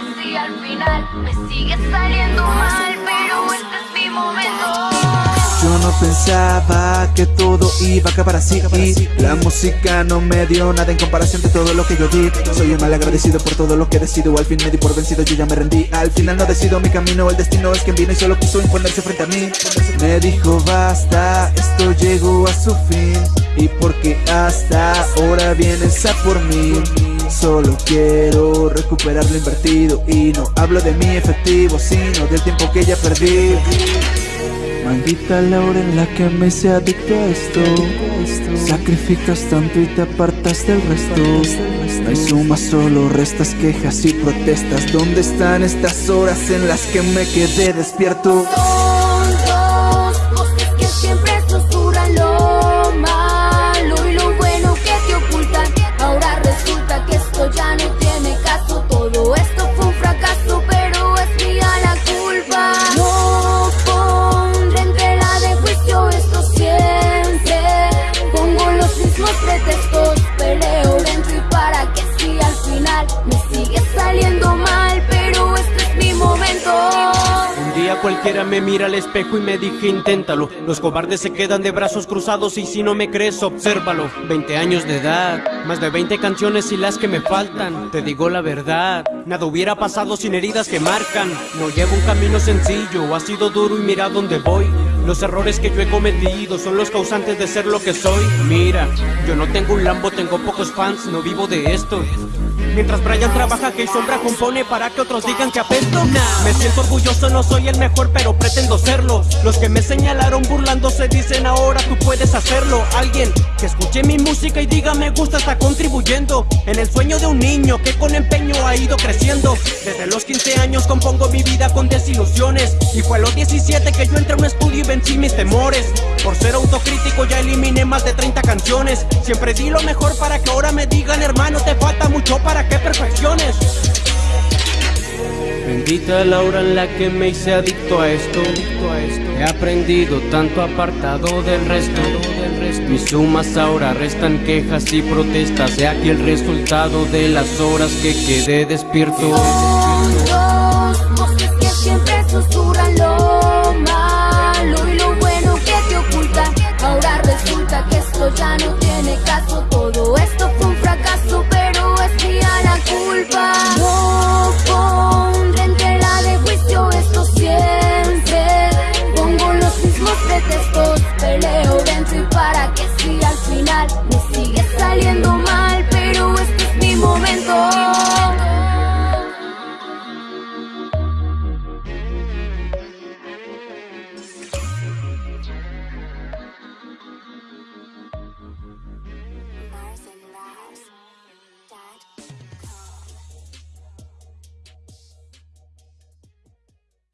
final me sigue saliendo mal, pero este es mi momento. Yo no pensaba que todo iba a acabar así. La música no me dio nada en comparación de todo lo que yo di. Soy un mal agradecido por todo lo que decido. Al fin me di por vencido, yo ya me rendí. Al final no decido mi camino, el destino es quien vino Y solo quiso imponerse frente a mí. Me dijo basta, esto llegó a su fin. Y porque hasta ahora vienes a por mí Solo quiero recuperar lo invertido Y no hablo de mi efectivo, sino del tiempo que ya perdí. Maldita la hora en la que me hice adicto a esto. Sacrificas tanto y te apartas del resto. No hay suma, solo restas quejas y protestas. ¿Dónde están estas horas en las que me quedé despierto? Me mira al espejo y me dije inténtalo Los cobardes se quedan de brazos cruzados y si no me crees obsérvalo. 20 años de edad, más de 20 canciones y las que me faltan. Te digo la verdad, nada hubiera pasado sin heridas que marcan. No llevo un camino sencillo, ha sido duro y mira dónde voy. Los errores que yo he cometido son los causantes de ser lo que soy. Mira, yo no tengo un Lambo, tengo pocos fans, no vivo de esto Mientras Brian trabaja que sombra compone para que otros digan que apesto. Me siento orgulloso, no soy el mejor pero pretendo serlo. Los que me señalaron burlándose dicen ahora tú puedes hacerlo Alguien que escuche mi música y diga me gusta está contribuyendo En el sueño de un niño que con empeño ha ido creciendo. Desde los 15 años compongo mi vida con desilusiones. Y fue a los 17 que yo entré a un estudio y vencí mis temores. Por ser autocrítico ya eliminé más de 30 canciones. Siempre di lo mejor para que ahora me digan hermano te falta mucho para que perfecciones. Bendita la hora en la que me hice adicto a esto. He aprendido tanto apartado del resto. Mis sumas ahora restan quejas y protestas. He aquí el resultado de las horas que quedé despierto Todo esto fue un fracaso no pondré en tela de juicio esto siempre. Pongo los mismos pretextos Peleo dentro y para que si al final